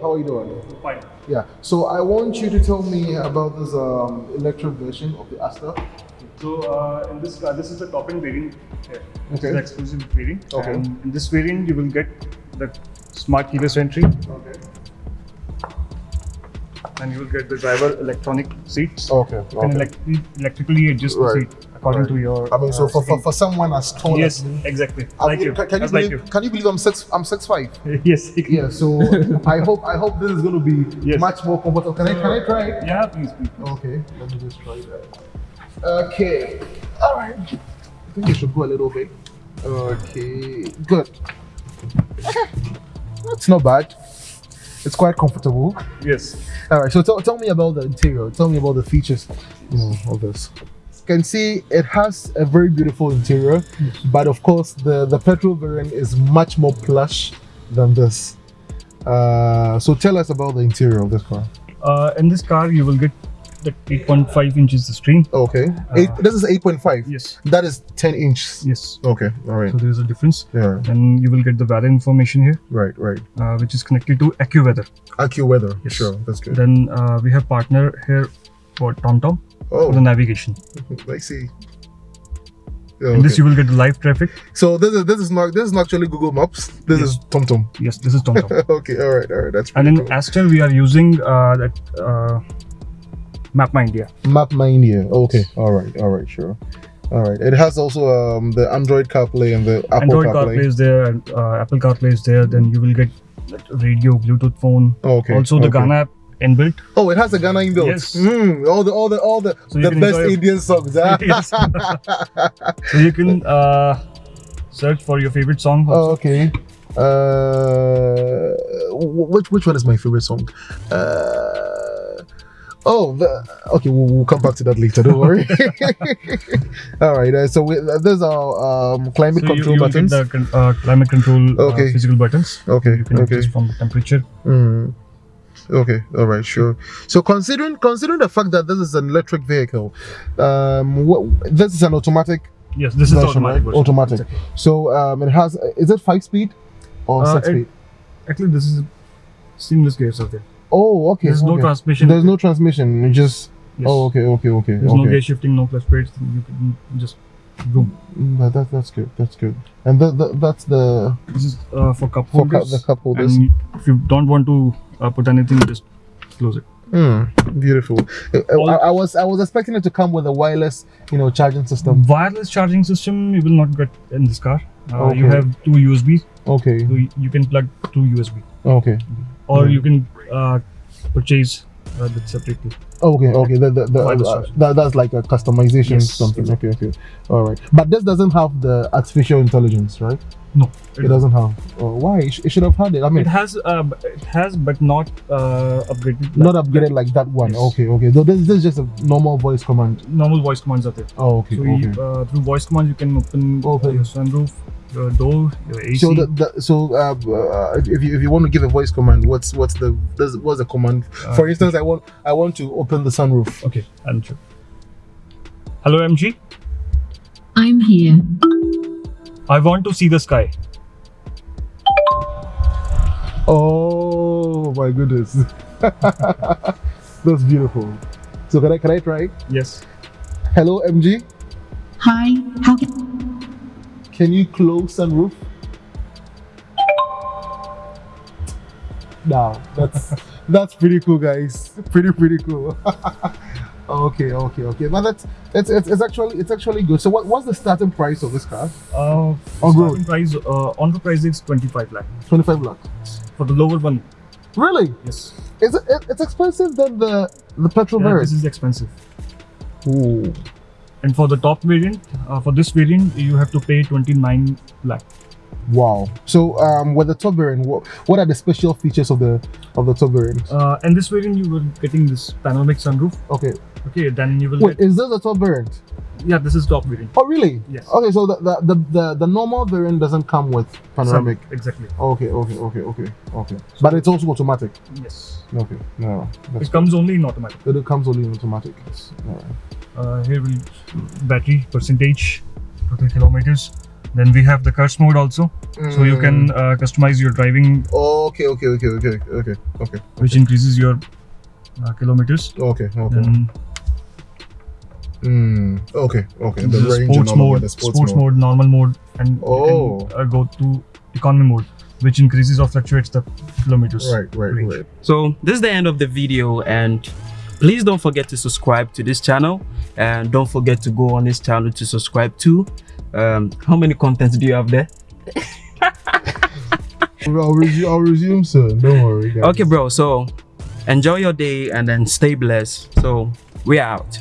how are you doing? Fine. Yeah. So I want you to tell me about this um, electric version of the Astor. So uh, in this car, this is the top end variant here. This Okay. is the exclusive variant. Okay. And in this variant, you will get the smart keyless entry, Okay. and you will get the driver electronic seats. Okay. You can elect- electrically adjust the seat according to your. I mean, so uh, for, for, for someone as tall yes, as me, exactly. I like mean, you. Can, can you Just like believe? Can you believe I'm six? I'm six five. yes. Yeah. So I hope I hope this is going to be Yes. much more comfortable. Can I can I try it? Yeah, please, please. Okay. Let me just try that. Okay. All right. I think you should go a little bit. Okay. Good. Okay. It's not bad. It's quite comfortable. Yes. All right. So tell, tell me about the interior. Tell me about the features you know, of this. Can see it has a very beautiful interior, but of course the the petrol variant is much more plush than this. Uh, so tell us about the interior of this car. Uh, in this car, you will get the 8.5 inches screen. Okay. Eight, this is 8.5. Yes. That is 10 inches. Yes. Okay. All right. So there is a difference. Yeah. Then you will get the weather information here, Right. Right. uh, which is connected to AccuWeather. AccuWeather. Yes. Sure. That's good. Then uh, we have partner here for TomTom for the Oh, navigation. I see. This Okay. you will get live traffic. So this is this is not this is not actually Google Maps. This Yes. is TomTom. Yes, this is TomTom. okay. All right. All right. That's and in cool. Astor we are using uh, that uh, Map My India. Map My India. Okay. All right. All right. Sure. All right. It has also um, the Android CarPlay and the Apple Android CarPlay. CarPlay is there, and, uh, Apple CarPlay is there. Then you will get that radio, Bluetooth phone. Okay. Also the okay. Gaana app inbuilt. Oh, it has a Gaana inbuilt. Yes. Mm, all the all the all the So the best Indian songs. Yes. So you can uh, search for your favorite song. Oh, okay. Uh, which which one is my favorite song? Uh, oh, the, okay. We'll, we'll come back to that later. Don't worry. All right. Uh, so we, there's our um, climate So control you will buttons. get the uh, climate control Okay. uh, physical buttons. Okay. You can Okay. from the temperature. Mm. Okay, all right, sure. So considering considering the fact that this is an electric vehicle, um, what, this is an automatic Yes, this is automatic. right? Automatic. Exactly. So um, it has is it five speed or Uh, six it- speed? Actually, this is seamless gear there. Oh, okay. There's no transmission. There's no transmission. You just Yes. oh, okay, okay, okay. There's okay. no gear shifting, no clutch plates. You can just boom. Mm, That, that, that's good. That's good. And that, that that's the This is uh, for cup for cu- holders. the cup holders. And if you don't want to uh, put anything, just close it. Mm, beautiful. Uh, I, I was I was expecting it to come with a wireless, you know, charging system. Wireless charging system you will not get in this car. Uh, You have two USB, Okay. you can plug two USB, Okay. or Mm. you can uh, purchase uh, that separately. Okay, okay, that, that, that, uh, that that's like a customization Yes, something. exactly. Okay, okay, all right. But this doesn't have the artificial intelligence, right? No, It, doesn't have. Oh, why? It, sh- it should have had it. I mean, It has, uh, it has, but not uh, upgraded. not upgraded like that one. Yes. Okay, okay. So this, this is just a normal voice command. Normal voice commands are there. Oh, okay, So okay. you, uh, through voice commands, you can open, Open. your sunroof, your door, your AC. so the, the so uh, uh, if you if you want to give a voice command, what's what's the does, what's the command? Uh, For instance, I want I want to open the sunroof. Okay, I'll show. Hello, MG. I'm here. I want to see the sky. Oh my goodness, that's beautiful. So can I can I try? Yes. Hello, MG. Hi, how can Can you close sunroof? Now that's that's pretty cool, guys. Pretty pretty cool. okay, okay, okay. But that's it's, it's it's actually it's actually good. So what what's the starting price of this car? Uh, On road. starting price, uh, on the price is 25 lakh. Twenty five lakh. For the lower one, Really? yes. Is it, it it's expensive than the the petrol Yeah, variant? this is expensive. Ooh. And for the top variant, uh, for this variant, you have to pay 29 lakh. Wow. So um, with the top variant, what, what are the special features of the of the top variant? Uh, and this variant, you will getting this panoramic sunroof. Okay. Okay, then you will Wait, get. is this the top variant? Yeah, this is top variant. Oh, really? Yes. Okay, so the the, the, the, the normal variant doesn't come with panoramic. Exactly. Okay, okay, okay, okay, okay. But it's also automatic. Yes. Okay, no, It comes only in automatic. it comes only in automatic. Yes. Alright. Uh, here will battery percentage, total kilometers, Then we have the KERS mode also, so you can Mm. uh, customize your driving, Okay, okay, okay, okay, okay, okay, which increases your uh, kilometers. okay, okay. Then Mm, okay, okay. the, range and sports all mode, the sports, mode. normal mode, and Oh. can uh, go to economy mode, which increases or fluctuates the kilometers. Right, right, range. right. So this is the end of the video and please don't forget to subscribe to this channel and don't forget to go on this channel to subscribe to um how many contents do you have there I'll resume. I'll resume soon. Don't worry, guys. okay bro so enjoy your day and then stay blessed so we are out